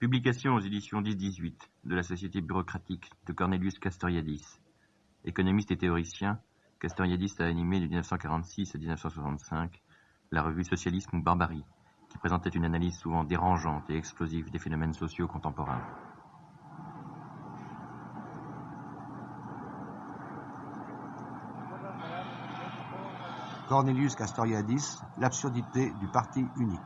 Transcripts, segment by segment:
Publication aux éditions 10-18 de la Société bureaucratique de Cornelius Castoriadis. Économiste et théoricien, Castoriadis a animé de 1946 à 1965 la revue Socialisme ou Barbarie, qui présentait une analyse souvent dérangeante et explosive des phénomènes sociaux contemporains. Cornelius Castoriadis, l'absurdité du parti unique.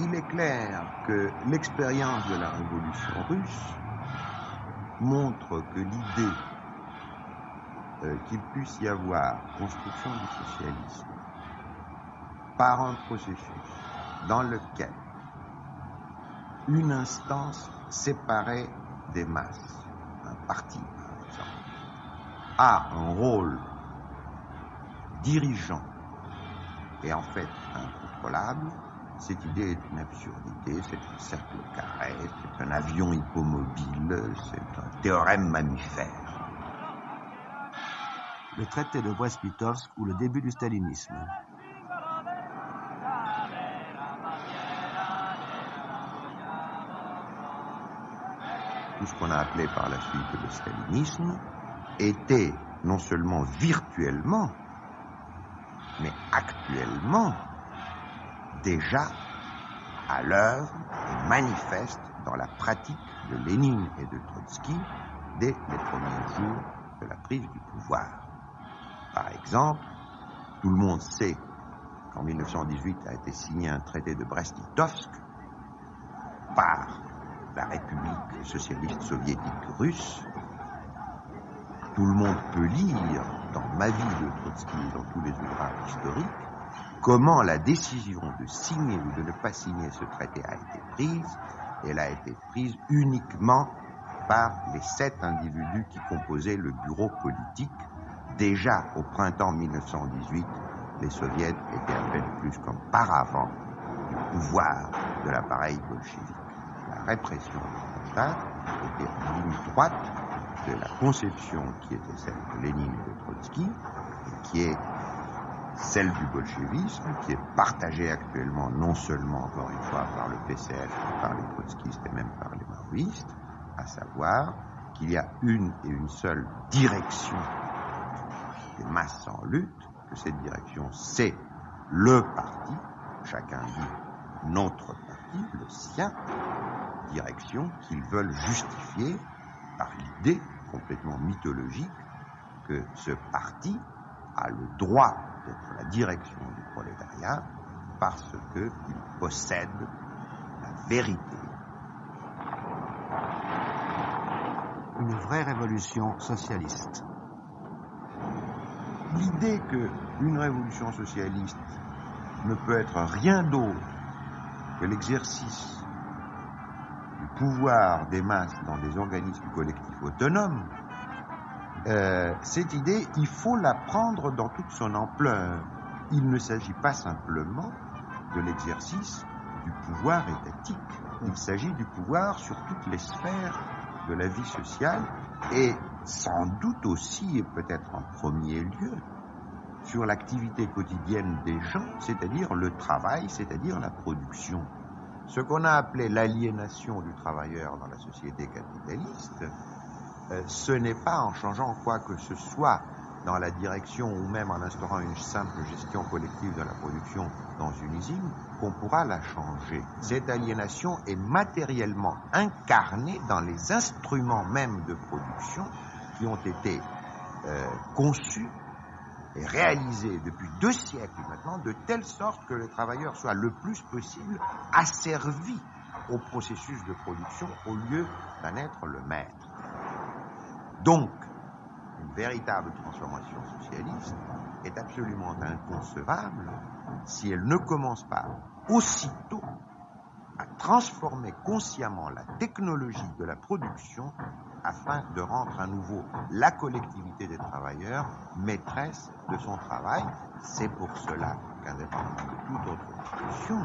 Il est clair que l'expérience de la révolution russe montre que l'idée euh, qu'il puisse y avoir construction du socialisme par un processus dans lequel une instance séparée des masses, un parti par exemple, a un rôle dirigeant et en fait incontrôlable, cette idée est une absurdité, c'est un cercle carré, c'est un avion hippomobile, c'est un théorème mammifère. Le traité de Brest-Litovsk ou le début du stalinisme. Tout ce qu'on a appelé par la suite le stalinisme était non seulement virtuellement, mais actuellement déjà à l'œuvre et manifeste dans la pratique de Lénine et de Trotsky dès les premiers jours de la prise du pouvoir. Par exemple, tout le monde sait qu'en 1918 a été signé un traité de Brest-Litovsk par la République socialiste soviétique russe. Tout le monde peut lire dans Ma vie de Trotsky et dans tous les ouvrages historiques comment la décision de signer ou de ne pas signer ce traité a été prise. Elle a été prise uniquement par les sept individus qui composaient le bureau politique. Déjà au printemps 1918, les soviets étaient à peine plus comme paravent du pouvoir de l'appareil bolchevique. La répression Staline était en ligne droite de la conception qui était celle de Lénine et de Trotsky, qui est celle du bolchevisme, qui est partagée actuellement non seulement, encore une fois, par le PCF, par les trotskistes et même par les maoïstes, à savoir qu'il y a une et une seule direction des masses en lutte, que cette direction, c'est le parti, chacun dit notre parti, le sien, direction qu'ils veulent justifier par l'idée complètement mythologique que ce parti a le droit la direction du prolétariat parce qu'il possède la vérité. Une vraie révolution socialiste. L'idée qu'une révolution socialiste ne peut être rien d'autre que l'exercice du pouvoir des masses dans des organismes collectifs autonomes euh, cette idée, il faut la prendre dans toute son ampleur. Il ne s'agit pas simplement de l'exercice du pouvoir étatique. Il s'agit du pouvoir sur toutes les sphères de la vie sociale et sans doute aussi et peut-être en premier lieu sur l'activité quotidienne des gens, c'est-à-dire le travail, c'est-à-dire la production. Ce qu'on a appelé l'aliénation du travailleur dans la société capitaliste, ce n'est pas en changeant quoi que ce soit dans la direction ou même en instaurant une simple gestion collective de la production dans une usine qu'on pourra la changer. Cette aliénation est matériellement incarnée dans les instruments même de production qui ont été euh, conçus et réalisés depuis deux siècles maintenant, de telle sorte que le travailleur soit le plus possible asservi au processus de production au lieu d'en être le maître. Donc, une véritable transformation socialiste est absolument inconcevable si elle ne commence pas aussitôt à transformer consciemment la technologie de la production afin de rendre à nouveau la collectivité des travailleurs maîtresse de son travail. C'est pour cela qu'indépendamment de toute autre discussion,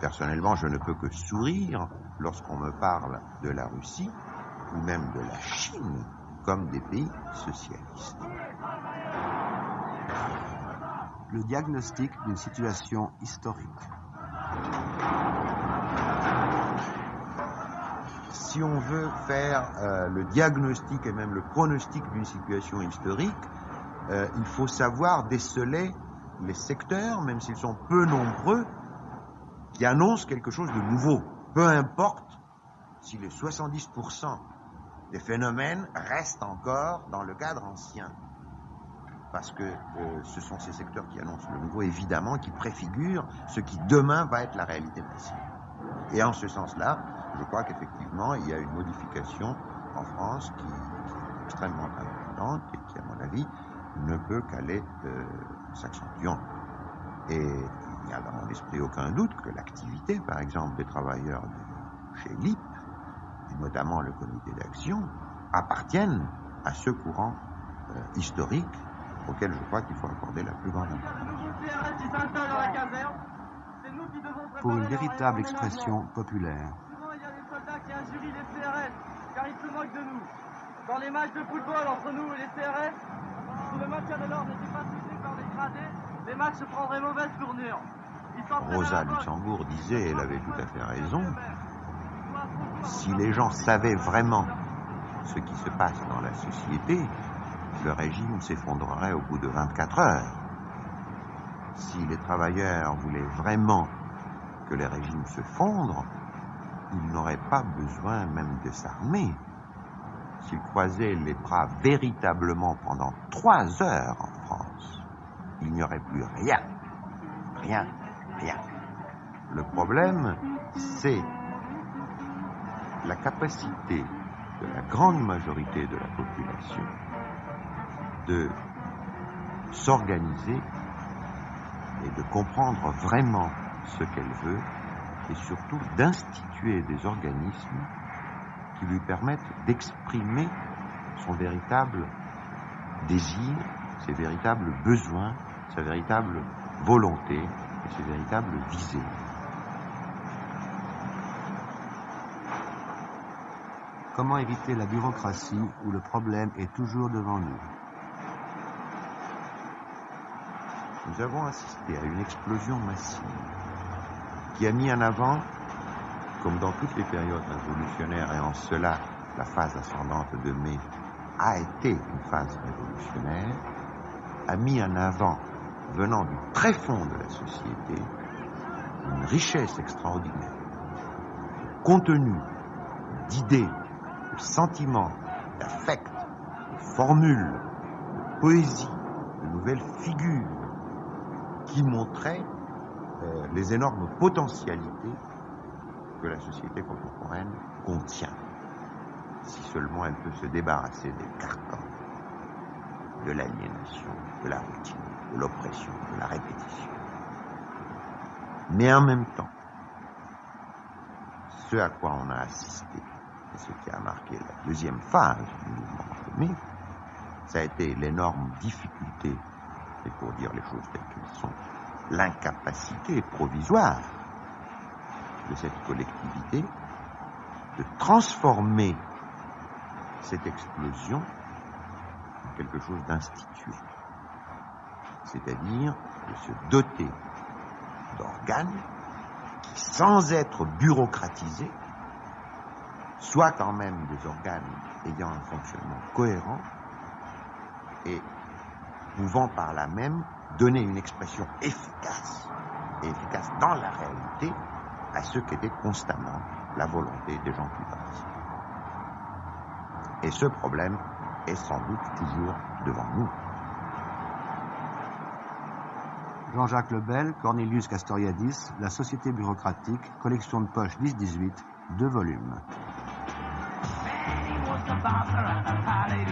personnellement je ne peux que sourire lorsqu'on me parle de la Russie ou même de la Chine comme des pays socialistes. le diagnostic d'une situation historique. Si on veut faire euh, le diagnostic et même le pronostic d'une situation historique, euh, il faut savoir déceler les secteurs, même s'ils sont peu nombreux, qui annoncent quelque chose de nouveau. Peu importe si les 70% des phénomènes restent encore dans le cadre ancien parce que euh, ce sont ces secteurs qui annoncent le nouveau, évidemment, qui préfigurent ce qui demain va être la réalité massive. Et en ce sens-là, je crois qu'effectivement, il y a une modification en France qui, est extrêmement importante et qui, à mon avis, ne peut qu'aller euh, s'accentuant. Et il n'y a dans mon esprit aucun doute que l'activité, par exemple, des travailleurs de chez LIP, notamment le comité d'action, appartiennent à ce courant euh, historique auquel je crois qu'il faut accorder la plus grande importance. Pour une véritable expression populaire. Il y a des soldats qui injurient les CRS, car ils se moquent de nous. Dans les matchs de football entre nous et les CRS, si le maintien de l'ordre n'était pas soutenu par les gradés, les matchs prendraient mauvaise tournure. Rosa Luxembourg disait, elle avait tout à fait raison, si les gens savaient vraiment ce qui se passe dans la société, le régime s'effondrerait au bout de 24 heures. Si les travailleurs voulaient vraiment que les régimes se fondrent, ils n'auraient pas besoin même de s'armer. S'ils croisaient les bras véritablement pendant trois heures en France, il n'y aurait plus rien. Rien, rien. Le problème, c'est la capacité de la grande majorité de la population de s'organiser et de comprendre vraiment ce qu'elle veut et surtout d'instituer des organismes qui lui permettent d'exprimer son véritable désir, ses véritables besoins, sa véritable volonté et ses véritables visées. Comment éviter la bureaucratie où le problème est toujours devant nous? Nous avons assisté à une explosion massive qui a mis en avant, comme dans toutes les périodes révolutionnaires, et en cela la phase ascendante de mai a été une phase révolutionnaire, a mis en avant, venant du très fond de la société, une richesse extraordinaire, contenu d'idées, de sentiments, d'affects, de formules, de poésie, de nouvelles figures, qui montrait euh, les énormes potentialités que la société contemporaine contient, si seulement elle peut se débarrasser des carcans, de l'aliénation, de la routine, de l'oppression, de la répétition. Mais en même temps, ce à quoi on a assisté, ce qui a marqué la deuxième phase du mouvement de ça a été l'énorme difficulté et pour dire les choses telles qu'elles sont, l'incapacité provisoire de cette collectivité de transformer cette explosion en quelque chose d'institué, c'est-à-dire de se doter d'organes qui, sans être bureaucratisés, soient quand même des organes ayant un fonctionnement cohérent et pouvant par là même donner une expression efficace, efficace dans la réalité, à ce qu'était constamment la volonté des gens qui participent. Et ce problème est sans doute toujours devant nous. Jean-Jacques Lebel, Cornelius Castoriadis, La Société bureaucratique, collection de poche 10-18, deux volumes. bounce around, high lady